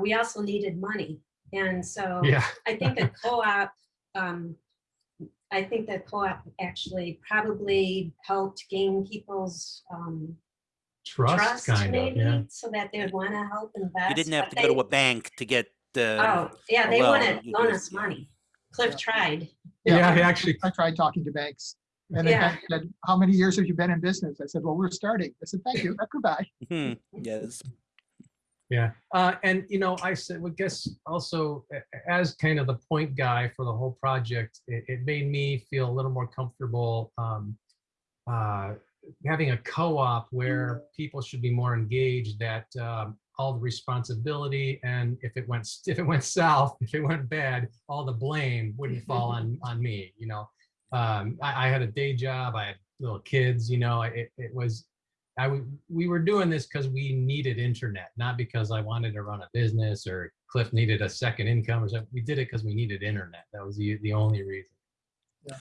we also needed money. And so Yeah, I think the co-op, um, I think the co-op actually probably helped gain people's, um, trust trust kind of, yeah. maybe, so that they'd want to help invest. You didn't have but to go to a bank to get the, Oh, yeah, they loan, want to loan us money. Cliff Yeah. tried. Yeah, I- he actually, I tried talking to banks. And the Yeah. said, how many years have you been in business? I said, well, we're starting. I said, thank you, goodbye. Hmm, yes, yeah. Uh, and you know, I said, well, guess also a- a- as kind of the point guy for the whole project, it, it made me feel a little more comfortable, um, uh, having a co-op where people should be more engaged that, um, all the responsibility and if it went, if it went south, if it went bad, all the blame wouldn't fall on, on me, you know? Um, I, I had a day job, I had little kids, you know, it, it was, I, we were doing this because we needed internet, not because I wanted to run a business or Cliff needed a second income or something. We did it because we needed internet. That was the, the only reason.